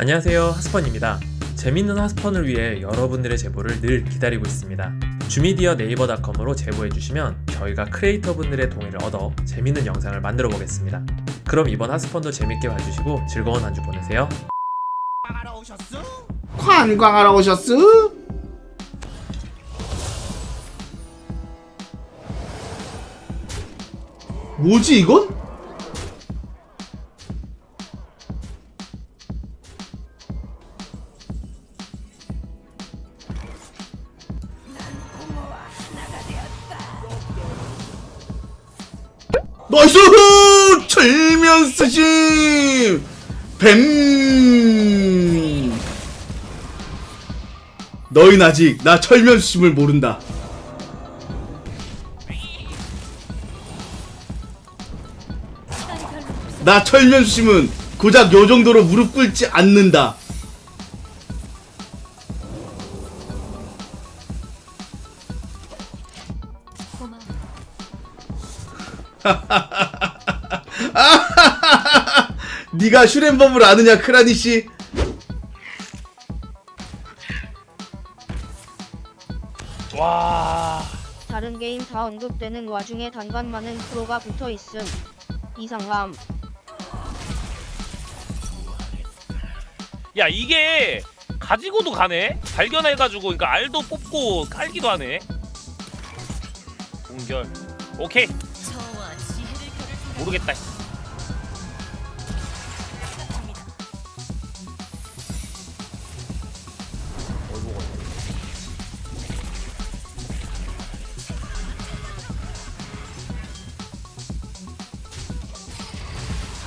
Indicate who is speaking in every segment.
Speaker 1: 안녕하세요 하스펀입니다 재밌는 하스펀을 위해 여러분들의 제보를 늘 기다리고 있습니다 주미디어 네이버닷컴으로 제보해주시면 저희가 크리에이터분들의 동의를 얻어 재밌는 영상을 만들어 보겠습니다 그럼 이번 하스펀도 재밌게 봐주시고 즐거운 한 주 보내세요
Speaker 2: 관광하러 오셨어? 뭐지 이건? 쓰심! 뱀! 너흰 아직 나 철면 쓰심을 모른다. 나 철면 쓰심은 고작 요 정도로 무릎 꿇지 않는다. 네가 슈렘범을 아느냐 크라니 씨?
Speaker 3: 와
Speaker 4: 다른 게임 다 언급되는 와중에 단관 많은 프로가 붙어 있음. 이상함.
Speaker 3: 야 이게 가지고도 가네 발견해가지고 그러니까 알도 뽑고 깔기도 하네 공결 오케이 모르겠다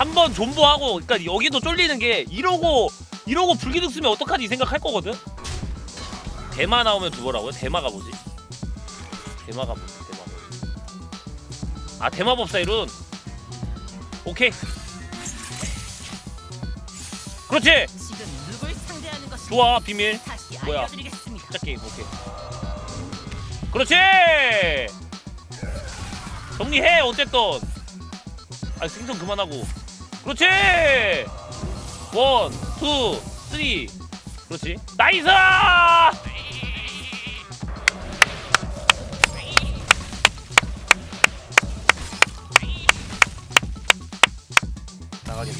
Speaker 3: 한 번 존버하고 그러니까 여기도 쫄리는 게 이러고 이러고 불기둥 쓰면 어떡하지 이 생각할 거거든? 대마 나오면 두번라고요? 대마가 뭐지? 대마가 뭐지? 대마 아 대마 법사 이룬 오케이. 그렇지! 좋아 비밀. 뭐야? 진짜 게임 오케이. 그렇지! 정리해 어쨌든. 아 생선 그만하고 그렇지. 원, 투, 쓰리. 그렇지. 나이스! 나가겠네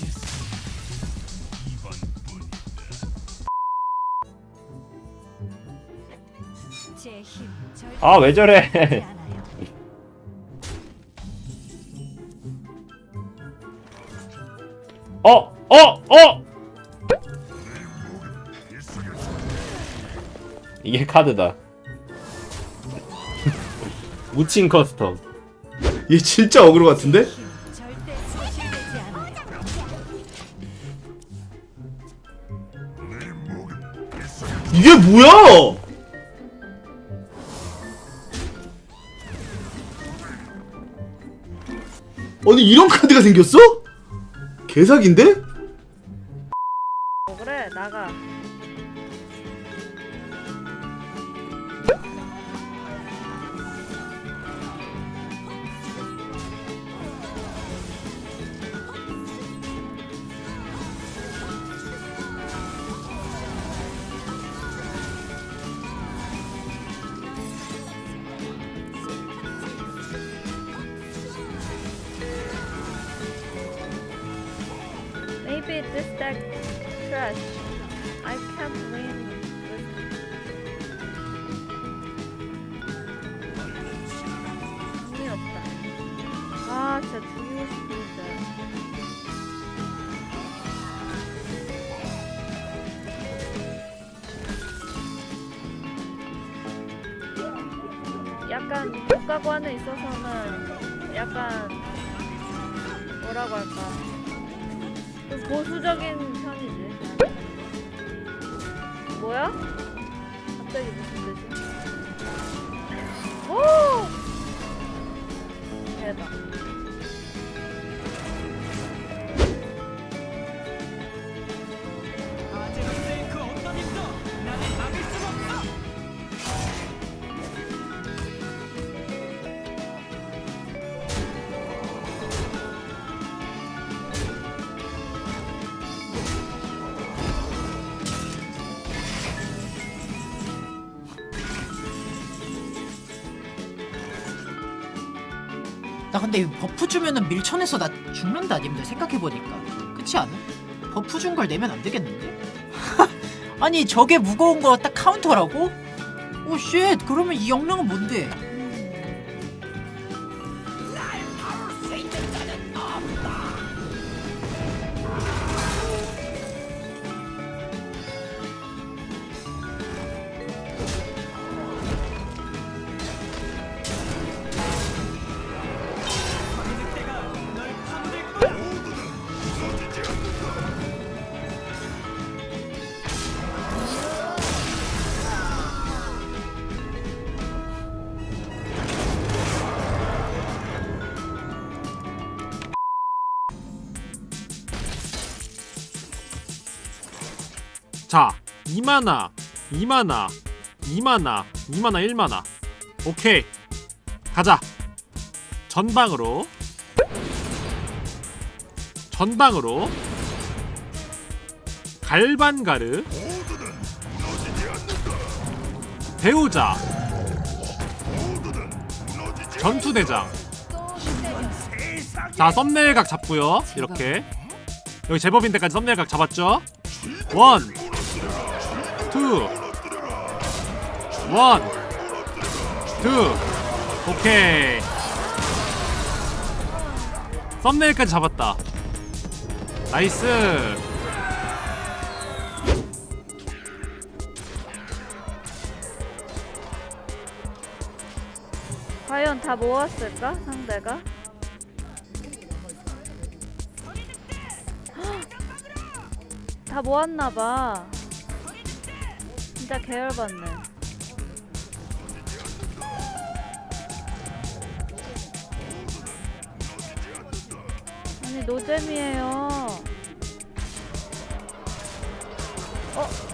Speaker 5: 제힘 절대
Speaker 6: 아왜 저래 어! 어! 어! 이게 카드다 묻힌 커스텀
Speaker 2: 얘 진짜 어그로 같은데? 이게 뭐야? 아니 이런 카드가 생겼어? 개사기인데?
Speaker 4: 어, 그래 나가. 진짜 싶은데. 약간 국가관에 있어서는 약간 뭐라고 할까 좀 보수적인 편이지. 뭐야? 갑자기 무슨 뜻이? 오! 대박.
Speaker 7: 나 근데 이 버프 주면은 밀천에서 나 죽는다 님들 생각해보니까 그렇지 않아? 버프 준 걸 내면 안 되겠는데? 아니 저게 무거운 거 딱 카운터라고? 오쉣 그러면 이 역량은 뭔데?
Speaker 8: 2만화 2만화 2만화 2만화 1만화 오케이. 가자. 전방으로. 전방으로. 갈반가르. 배우자. 전투대장. 자 썸네일각 잡고요. 이렇게. 여기 제법인 데까지 thumbnail각 잡았죠? one two, one, two, 오케이. thumbnail까지 잡았다. nice.
Speaker 4: 과연 다 모았을까 상대가? 헉! 다 모았나봐. 진짜 계열받네. 아니 노잼이에요. 어?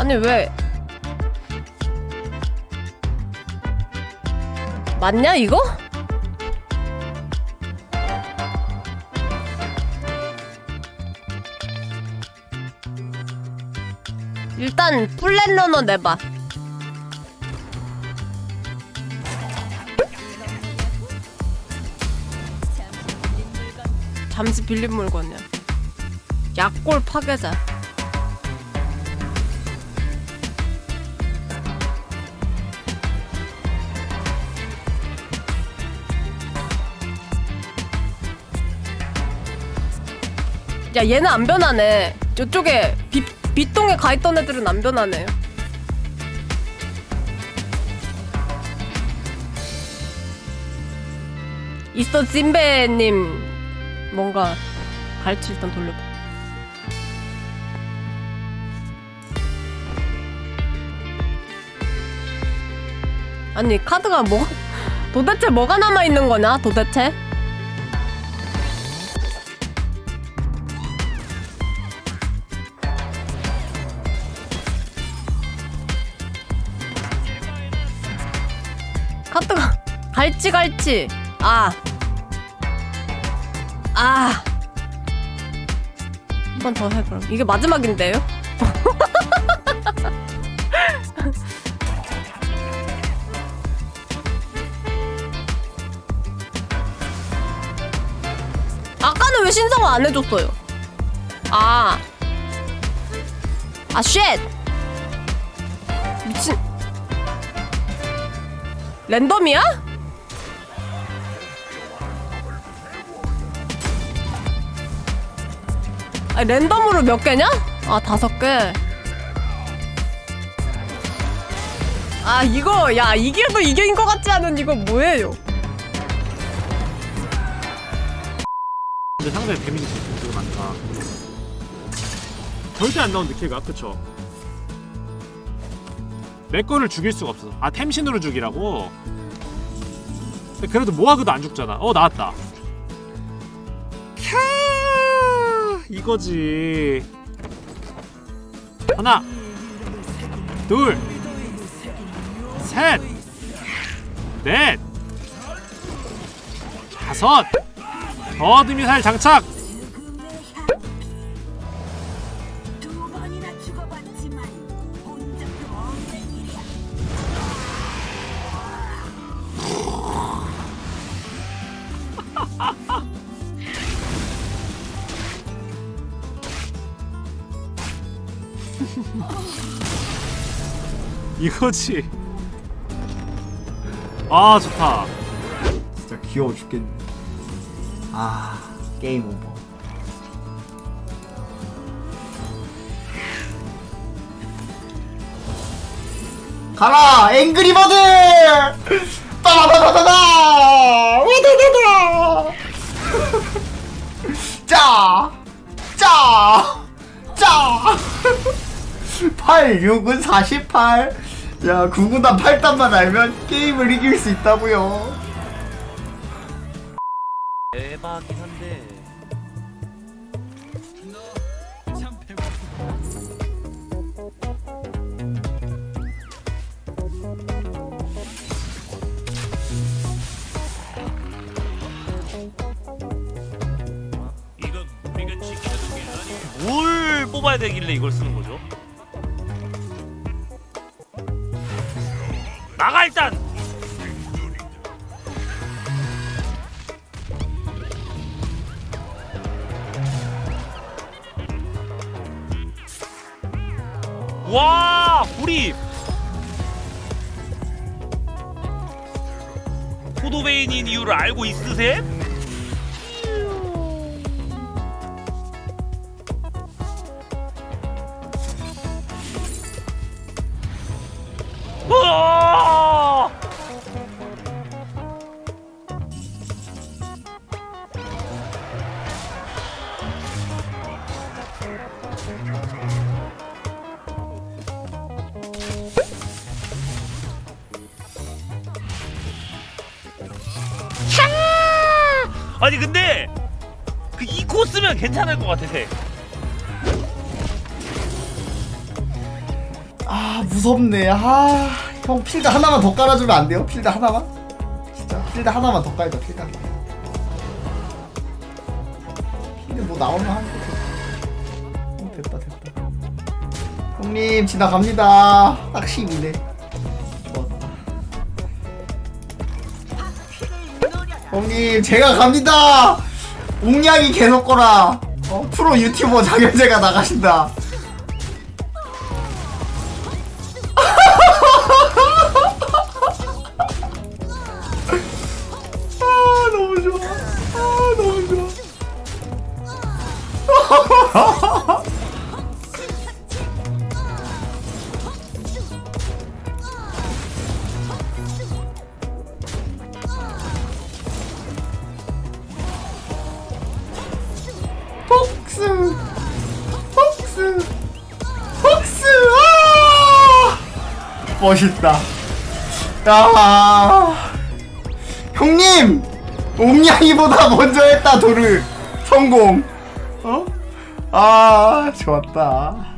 Speaker 9: 아니 왜? 맞냐 이거? 일단 플랜러너 내봐. 잠시 빌린 물건이야. 약골 파괴자 야 얘는 안 변하네. 저쪽에 빛, 빛동에 가있던 애들은 안 변하네. 있어 찐배님. 뭔가 갈치 일단 돌려봐 아니 카드가 뭐 도대체 뭐가 남아있는 거냐 도대체 카트가 갈치 갈치 아 아. 한 번 더 해, 그럼. 이게 마지막인데요? 아까는 왜 신성을 안 해줬어요? 아. 아, 쉣! 미친. 랜덤이야? 아, 랜덤으로 몇 개냐? 아, 다섯 개. 아, 이거, 야, 이게도 이겨인 것 같지 않은 이거 뭐예요?
Speaker 8: 근데 상대 데미지 되게 많다. 절대 안 나온 느낌가 그쵸? 내 거를 죽일 수가 없어. 아 템신으로 죽이라고? 그래도 모아그도 안 죽잖아. 어 나왔다. 캬 이거지. 하나, 둘, 셋, 넷, 다섯. 어드 미사일 장착. 이거지. 아 좋다.
Speaker 10: 진짜 귀여워 죽겠네. 아 게임 오버. 가라 앵그리버드! 따다다다다! 와다다다! 짜! 짜! 짜! 8, 6은 48. 야, 9구단 8단만 알면 게임을 이길 수 있다고요.
Speaker 3: 대박이긴 한데. 뭘 뽑아야 되길래 이걸 쓰는 거죠? 나가 일단! 와 불이 포도베인인 이유를 알고 있으셈? 아니 근데 그이 코스면 괜찮을 것 같아.
Speaker 10: 아 무섭네. 아형 필드 하나만 더 깔아주면 안 돼요? 필드 하나만? 진짜? 필드 하나만 더 깔자 필드 하나 필드 뭐 나오면 하는 거 어, 됐다 됐다. 형님 지나갑니다. 딱 12네 형님 제가 갑니다 옹냥이 계속 거라 어? 프로 유튜버 장현재가 나가신다 멋있다. 야 형님! 옴냥이보다 먼저 했다 도를 성공. 어? 아 좋았다